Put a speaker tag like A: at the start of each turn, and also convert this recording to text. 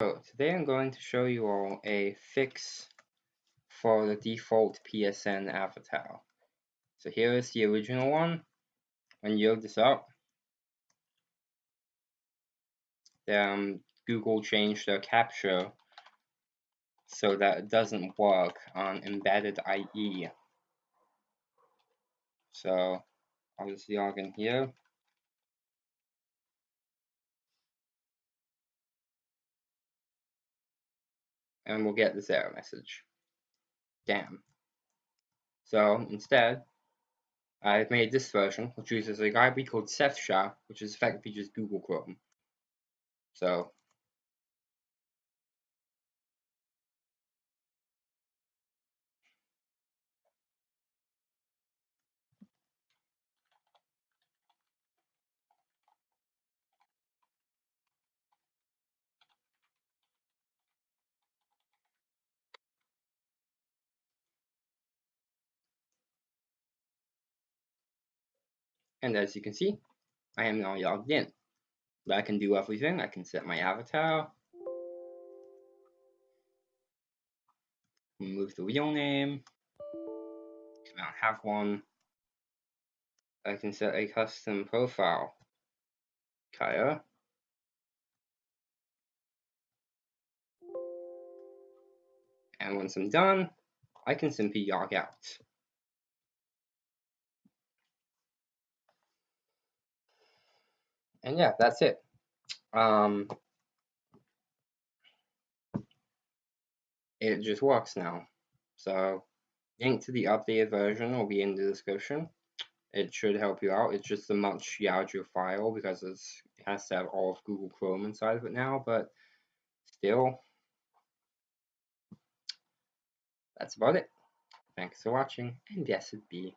A: So today I'm going to show you all a fix for the default PSN avatar. So here is the original one. When you load this up, um, Google changed their captcha so that it doesn't work on embedded IE. So I'll just log in here. And we'll get this error message. Damn. So instead, I've made this version, which uses a library called CefSharp, which is effectively just Google Chrome. So And as you can see, I am now logged in. But I can do everything. I can set my avatar, remove the real name, I don't have one. I can set a custom profile. Kaya. And once I'm done, I can simply log out. And yeah, that's it. Um, it just works now. So, link to the updated version will be in the description. It should help you out. It's just a much larger file because it has to have all of Google Chrome inside of it now, but still, that's about it. Thanks for watching, and blessed be.